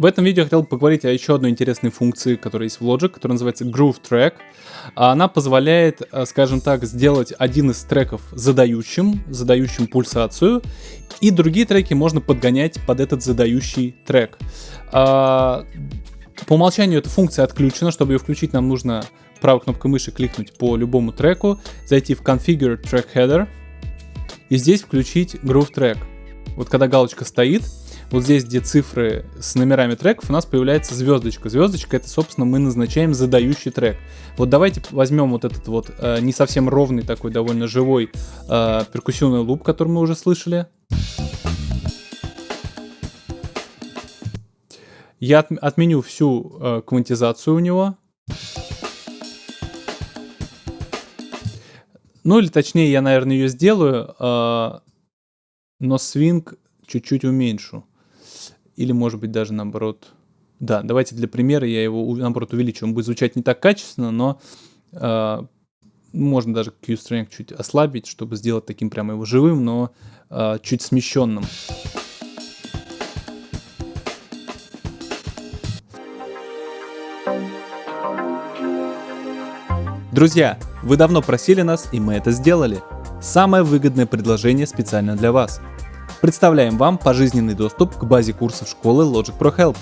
В этом видео я хотел поговорить о еще одной интересной функции, которая есть в Logic, которая называется Groove Track. Она позволяет, э, скажем так, сделать один из треков задающим, задающим пульсацию, и другие треки можно подгонять под этот задающий трек. А, по умолчанию эта функция отключена, чтобы ее включить нам нужно правой кнопкой мыши кликнуть по любому треку, зайти в Configure Track Header и здесь включить Groove Track. Вот когда галочка стоит, вот здесь, где цифры с номерами треков, у нас появляется звездочка. Звездочка это, собственно, мы назначаем задающий трек. Вот давайте возьмем вот этот вот э, не совсем ровный такой, довольно живой э, перкуссионный луп, который мы уже слышали. Я от, отменю всю э, квантизацию у него. Ну или точнее, я, наверное, ее сделаю, э, но свинг чуть-чуть уменьшу. Или, может быть, даже наоборот... Да, давайте для примера я его, наоборот, увеличу. Он будет звучать не так качественно, но э, можно даже Q-Strength чуть ослабить, чтобы сделать таким прямо его живым, но э, чуть смещенным. Друзья, вы давно просили нас, и мы это сделали. Самое выгодное предложение специально для вас – Представляем вам пожизненный доступ к базе курсов школы Logic Pro Help,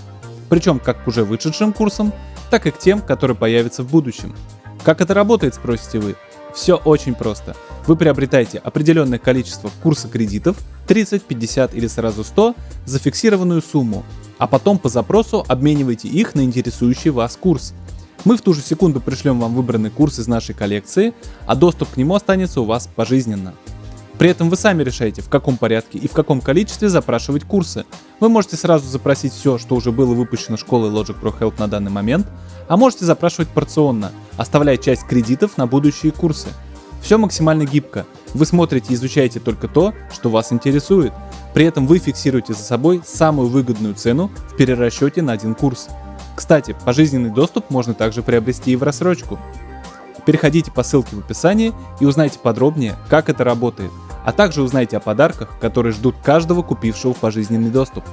причем как к уже вышедшим курсам, так и к тем, которые появятся в будущем. Как это работает, спросите вы? Все очень просто. Вы приобретаете определенное количество курса кредитов, 30, 50 или сразу 100, за фиксированную сумму, а потом по запросу обмениваете их на интересующий вас курс. Мы в ту же секунду пришлем вам выбранный курс из нашей коллекции, а доступ к нему останется у вас пожизненно. При этом вы сами решаете, в каком порядке и в каком количестве запрашивать курсы. Вы можете сразу запросить все, что уже было выпущено школой Logic Pro Help на данный момент, а можете запрашивать порционно, оставляя часть кредитов на будущие курсы. Все максимально гибко. Вы смотрите и изучаете только то, что вас интересует. При этом вы фиксируете за собой самую выгодную цену в перерасчете на один курс. Кстати, пожизненный доступ можно также приобрести и в рассрочку. Переходите по ссылке в описании и узнайте подробнее, как это работает – а также узнайте о подарках, которые ждут каждого купившего пожизненный доступ.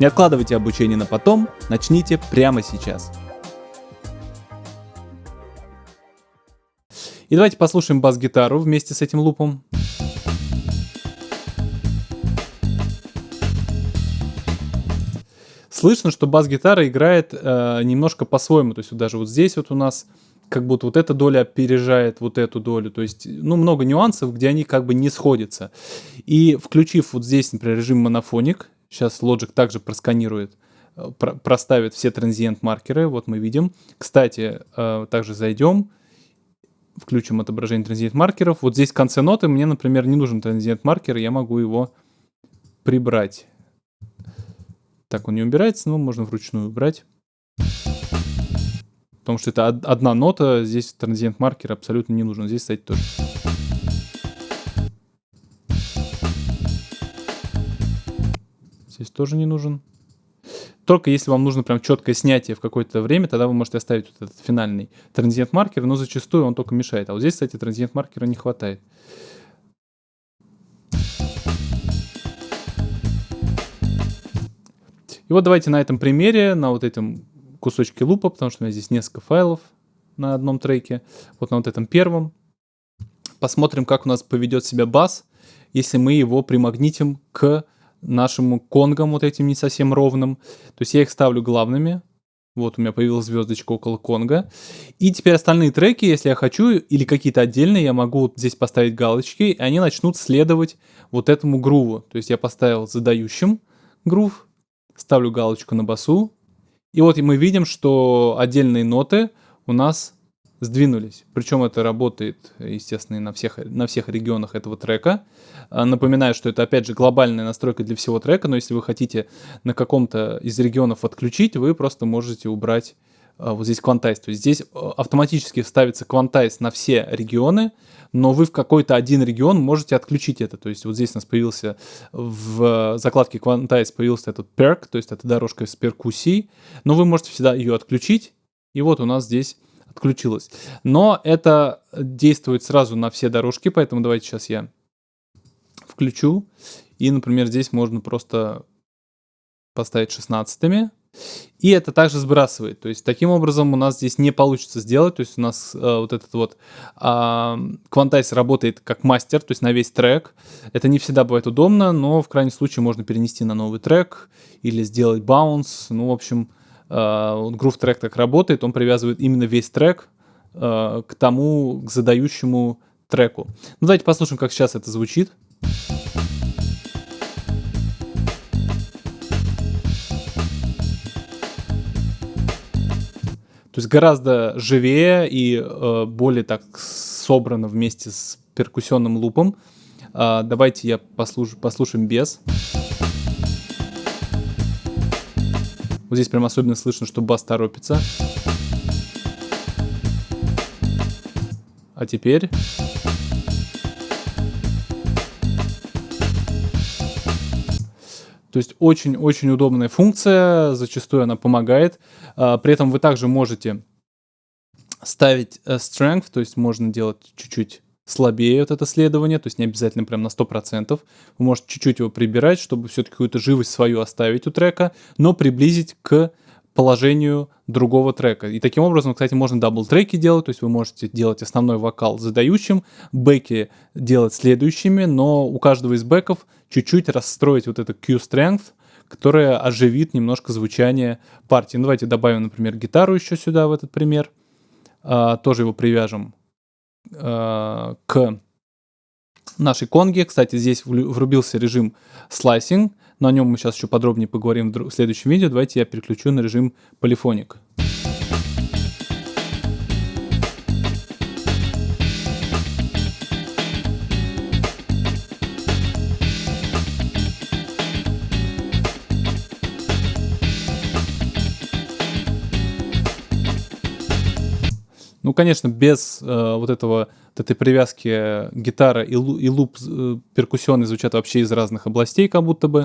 Не откладывайте обучение на потом, начните прямо сейчас. И давайте послушаем бас-гитару вместе с этим лупом. Слышно, что бас-гитара играет э, немножко по-своему, то есть вот даже вот здесь вот у нас как будто вот эта доля опережает вот эту долю. То есть, ну, много нюансов, где они как бы не сходятся. И включив вот здесь, например, режим монофоник, сейчас Logic также просканирует, э, про проставит все транзиент-маркеры, вот мы видим. Кстати, э, также зайдем, включим отображение транзиент-маркеров. Вот здесь в конце ноты мне, например, не нужен транзиент-маркер, я могу его прибрать. Так, он не убирается, но можно вручную убрать потому что это одна нота, здесь транзиент маркер абсолютно не нужен, здесь, кстати, тоже. Здесь тоже не нужен. Только если вам нужно прям четкое снятие в какое-то время, тогда вы можете оставить вот этот финальный транзиент маркер, но зачастую он только мешает. А вот здесь, кстати, транзиент маркера не хватает. И вот давайте на этом примере, на вот этом кусочки лупа, потому что у меня здесь несколько файлов на одном треке. Вот на вот этом первом. Посмотрим, как у нас поведет себя бас, если мы его примагнитим к нашему конгам, вот этим не совсем ровным. То есть я их ставлю главными. Вот у меня появилась звездочка около конга. И теперь остальные треки, если я хочу, или какие-то отдельные, я могу здесь поставить галочки, и они начнут следовать вот этому груву. То есть я поставил задающим грув, ставлю галочку на басу, и вот мы видим, что отдельные ноты у нас сдвинулись. Причем это работает, естественно, на всех, на всех регионах этого трека. А, напоминаю, что это, опять же, глобальная настройка для всего трека, но если вы хотите на каком-то из регионов отключить, вы просто можете убрать вот здесь квантайз. То есть здесь а, автоматически ставится квантайз на все регионы, но вы в какой-то один регион можете отключить это. То есть вот здесь у нас появился в закладке квантайз появился этот perk, то есть это дорожка с перкуссией, но вы можете всегда ее отключить, и вот у нас здесь отключилось. Но это действует сразу на все дорожки, поэтому давайте сейчас я включу. И, например, здесь можно просто поставить 16 И это также сбрасывает. То есть таким образом у нас здесь не получится сделать. То есть у нас э, вот этот вот э, Quantize работает как мастер, то есть на весь трек. Это не всегда бывает удобно, но в крайнем случае можно перенести на новый трек или сделать баунс. Ну, в общем, э, Groove трек так работает. Он привязывает именно весь трек э, к тому, к задающему треку. Ну, давайте послушаем, как сейчас это звучит. Есть гораздо живее и э, более так собрано вместе с перкуссионным лупом. Э, давайте я послуш послушаем без. Вот здесь прям особенно слышно, что бас торопится. А теперь... То есть очень-очень удобная функция, зачастую она помогает. А, при этом вы также можете ставить э, strength, то есть можно делать чуть-чуть слабее вот это следование, то есть не обязательно прям на 100%. Вы можете чуть-чуть его прибирать, чтобы все-таки какую-то живость свою оставить у трека, но приблизить к положению другого трека. И таким образом, кстати, можно дабл-треки делать, то есть вы можете делать основной вокал задающим, бэки делать следующими, но у каждого из бэков чуть-чуть расстроить вот это Q-strength, которая оживит немножко звучание партии. Ну, давайте добавим, например, гитару еще сюда, в этот пример. А, тоже его привяжем а, к нашей конге. Кстати, здесь врубился режим слайсинг, но о нем мы сейчас еще подробнее поговорим в следующем видео. Давайте я переключу на режим полифоник. Ну, конечно, без э, вот этого вот этой привязки гитара и, лу, и луп э, перкуссионный звучат вообще из разных областей, как будто бы.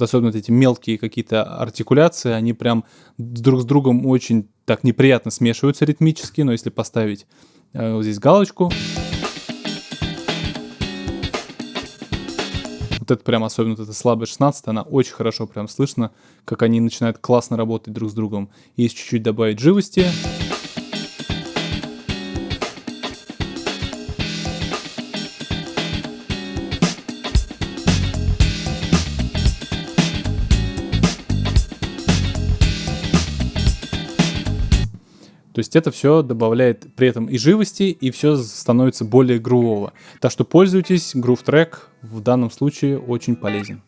Вот особенно вот эти мелкие какие-то артикуляции, они прям друг с другом очень так неприятно смешиваются ритмически, но если поставить э, вот здесь галочку, вот это прям особенно вот эта слабая 16, она очень хорошо прям слышно, как они начинают классно работать друг с другом. Есть чуть-чуть добавить живости. То есть это все добавляет при этом и живости, и все становится более грувово. Так что пользуйтесь, Groove Track в данном случае очень полезен.